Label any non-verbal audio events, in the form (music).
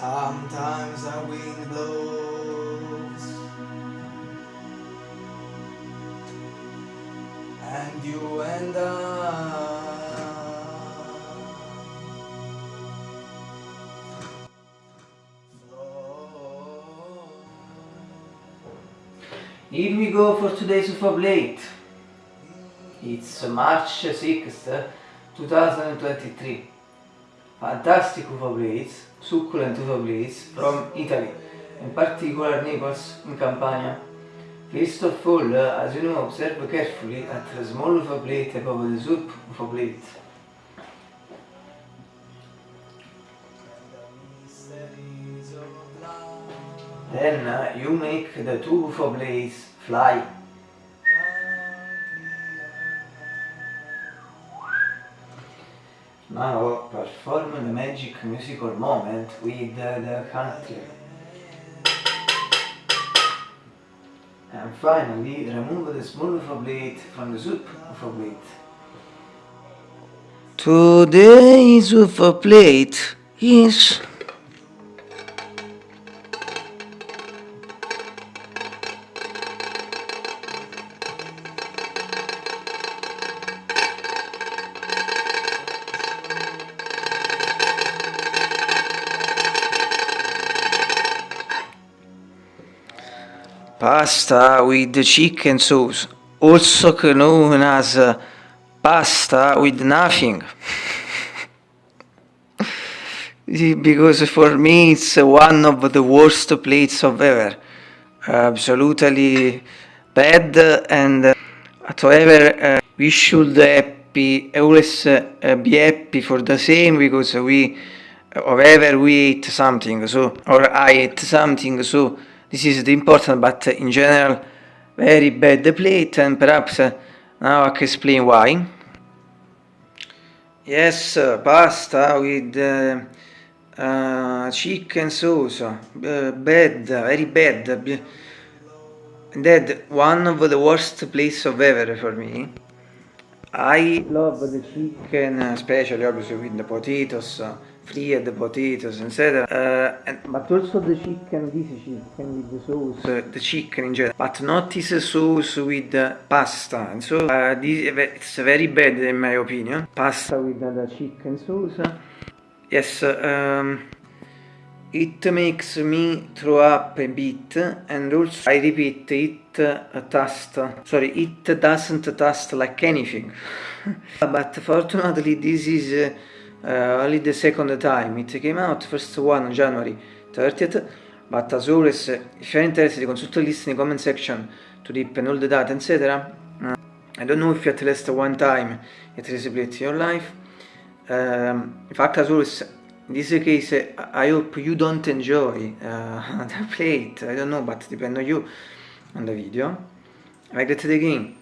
Sometimes the wind blows And you and I. Here we go for today's UFO Blade. It's March 6th, 2023. Fantastic UFO Blades, succulent UFO Blades from Italy, in particular Naples in Campania. First of all, as you know, observe carefully at the small UFO blade above the soup UFO blade. Then uh, you make the two UFO blades fly. Now perform the magic musical moment with the country. And finally remove the small UFO blade from the soup UFO blade. Today's UFO plate is pasta with chicken sauce, also known as uh, pasta with nothing. (laughs) because for me it's one of the worst plates of ever. Absolutely bad and uh, however uh, we should happy always uh, be happy for the same because we however we ate something so or I ate something so this is the important but in general very bad plate and perhaps uh, now I can explain why. Yes, uh, pasta with uh, uh, chicken sauce, uh, bad, very bad. That one of the worst plates of ever for me. I love the chicken, especially obviously with the potatoes, uh, fried potatoes, etc. Uh, and, but also the chicken, this chicken with the sauce, uh, the chicken in general, but not this sauce with pasta. And so uh, this, it's very bad in my opinion. Pasta with the chicken sauce. Yes, um, it makes me throw up a bit and also I repeat it uh, taste sorry it doesn't taste like anything (laughs) but fortunately this is uh, only the second time. It came out first one on January 30th but as always if you're interested consult the list in the comment section to and all the data etc uh, I don't know if at least one time it in your life. Um, in fact as always in this case I hope you don't enjoy uh, (laughs) the plate. I don't know but depend on you on the video. I get it again